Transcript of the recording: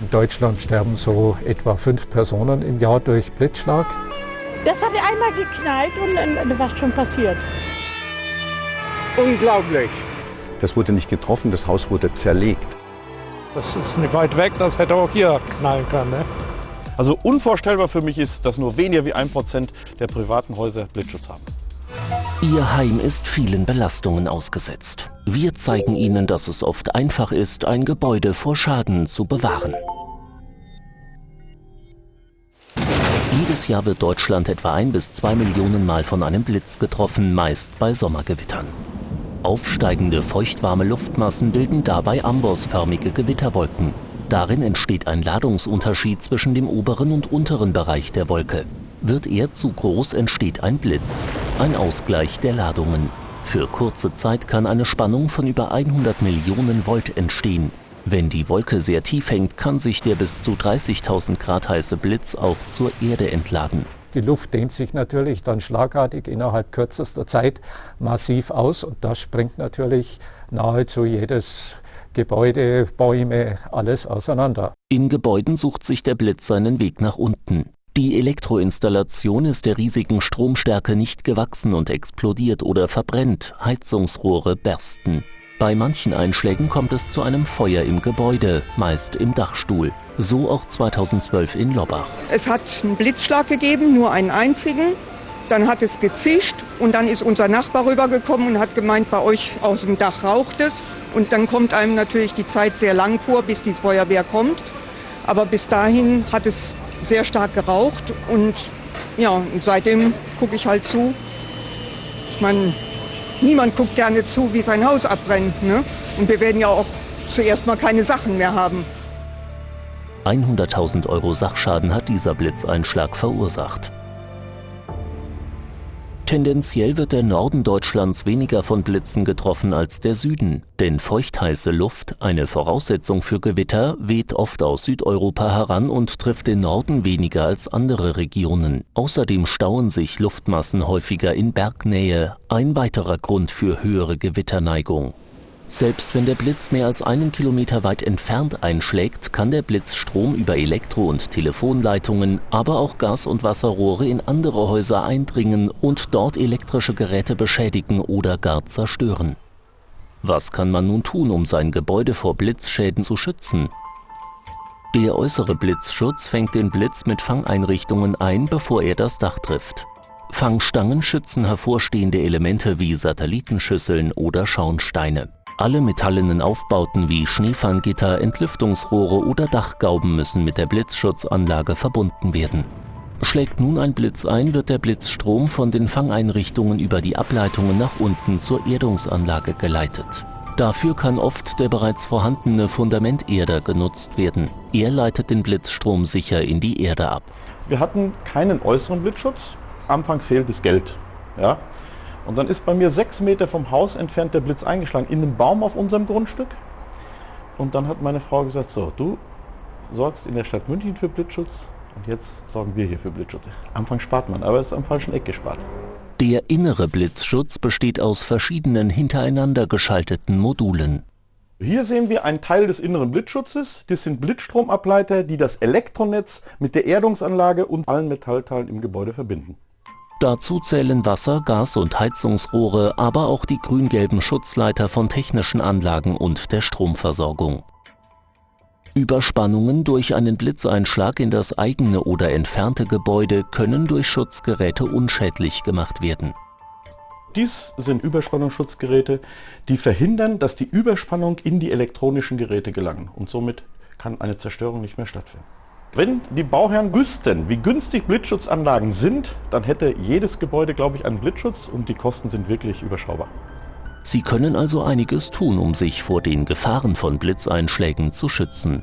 In Deutschland sterben so etwa fünf Personen im Jahr durch Blitzschlag. Das hat einmal geknallt und dann war schon passiert. Unglaublich. Das wurde nicht getroffen, das Haus wurde zerlegt. Das ist nicht weit weg, das hätte auch hier knallen können. Ne? Also unvorstellbar für mich ist, dass nur weniger wie ein Prozent der privaten Häuser Blitzschutz haben. Ihr Heim ist vielen Belastungen ausgesetzt. Wir zeigen Ihnen, dass es oft einfach ist, ein Gebäude vor Schaden zu bewahren. Jedes Jahr wird Deutschland etwa ein bis zwei Millionen Mal von einem Blitz getroffen, meist bei Sommergewittern. Aufsteigende feuchtwarme Luftmassen bilden dabei ambossförmige Gewitterwolken. Darin entsteht ein Ladungsunterschied zwischen dem oberen und unteren Bereich der Wolke. Wird er zu groß, entsteht ein Blitz, ein Ausgleich der Ladungen. Für kurze Zeit kann eine Spannung von über 100 Millionen Volt entstehen. Wenn die Wolke sehr tief hängt, kann sich der bis zu 30.000 Grad heiße Blitz auch zur Erde entladen. Die Luft dehnt sich natürlich dann schlagartig innerhalb kürzester Zeit massiv aus und das springt natürlich nahezu jedes Gebäude, Bäume, alles auseinander. In Gebäuden sucht sich der Blitz seinen Weg nach unten. Die Elektroinstallation ist der riesigen Stromstärke nicht gewachsen und explodiert oder verbrennt, Heizungsrohre bersten. Bei manchen Einschlägen kommt es zu einem Feuer im Gebäude, meist im Dachstuhl. So auch 2012 in Lobbach. Es hat einen Blitzschlag gegeben, nur einen einzigen. Dann hat es gezischt und dann ist unser Nachbar rübergekommen und hat gemeint, bei euch aus dem Dach raucht es. Und dann kommt einem natürlich die Zeit sehr lang vor, bis die Feuerwehr kommt. Aber bis dahin hat es sehr stark geraucht und ja, und seitdem gucke ich halt zu. Ich meine, niemand guckt gerne zu, wie sein Haus abbrennt. Ne? Und wir werden ja auch zuerst mal keine Sachen mehr haben. 100.000 Euro Sachschaden hat dieser Blitzeinschlag verursacht. Tendenziell wird der Norden Deutschlands weniger von Blitzen getroffen als der Süden, denn feuchtheiße Luft, eine Voraussetzung für Gewitter, weht oft aus Südeuropa heran und trifft den Norden weniger als andere Regionen. Außerdem stauen sich Luftmassen häufiger in Bergnähe, ein weiterer Grund für höhere Gewitterneigung. Selbst wenn der Blitz mehr als einen Kilometer weit entfernt einschlägt, kann der Blitz Strom über Elektro- und Telefonleitungen, aber auch Gas- und Wasserrohre in andere Häuser eindringen und dort elektrische Geräte beschädigen oder gar zerstören. Was kann man nun tun, um sein Gebäude vor Blitzschäden zu schützen? Der äußere Blitzschutz fängt den Blitz mit Fangeinrichtungen ein, bevor er das Dach trifft. Fangstangen schützen hervorstehende Elemente wie Satellitenschüsseln oder Schornsteine. Alle metallenen Aufbauten wie Schneefanggitter, Entlüftungsrohre oder Dachgauben müssen mit der Blitzschutzanlage verbunden werden. Schlägt nun ein Blitz ein, wird der Blitzstrom von den Fangeinrichtungen über die Ableitungen nach unten zur Erdungsanlage geleitet. Dafür kann oft der bereits vorhandene Fundamenterder genutzt werden. Er leitet den Blitzstrom sicher in die Erde ab. Wir hatten keinen äußeren Blitzschutz. Anfangs fehlt das Geld. Ja? Und dann ist bei mir sechs Meter vom Haus entfernt der Blitz eingeschlagen, in einem Baum auf unserem Grundstück. Und dann hat meine Frau gesagt, so, du sorgst in der Stadt München für Blitzschutz und jetzt sorgen wir hier für Blitzschutz. Anfang spart man, aber es ist am falschen Eck gespart. Der innere Blitzschutz besteht aus verschiedenen hintereinander geschalteten Modulen. Hier sehen wir einen Teil des inneren Blitzschutzes. Das sind Blitzstromableiter, die das Elektronetz mit der Erdungsanlage und allen Metallteilen im Gebäude verbinden. Dazu zählen Wasser, Gas- und Heizungsrohre, aber auch die grün-gelben Schutzleiter von technischen Anlagen und der Stromversorgung. Überspannungen durch einen Blitzeinschlag in das eigene oder entfernte Gebäude können durch Schutzgeräte unschädlich gemacht werden. Dies sind Überspannungsschutzgeräte, die verhindern, dass die Überspannung in die elektronischen Geräte gelangen und somit kann eine Zerstörung nicht mehr stattfinden. Wenn die Bauherren wüssten, wie günstig Blitzschutzanlagen sind, dann hätte jedes Gebäude, glaube ich, einen Blitzschutz und die Kosten sind wirklich überschaubar. Sie können also einiges tun, um sich vor den Gefahren von Blitzeinschlägen zu schützen.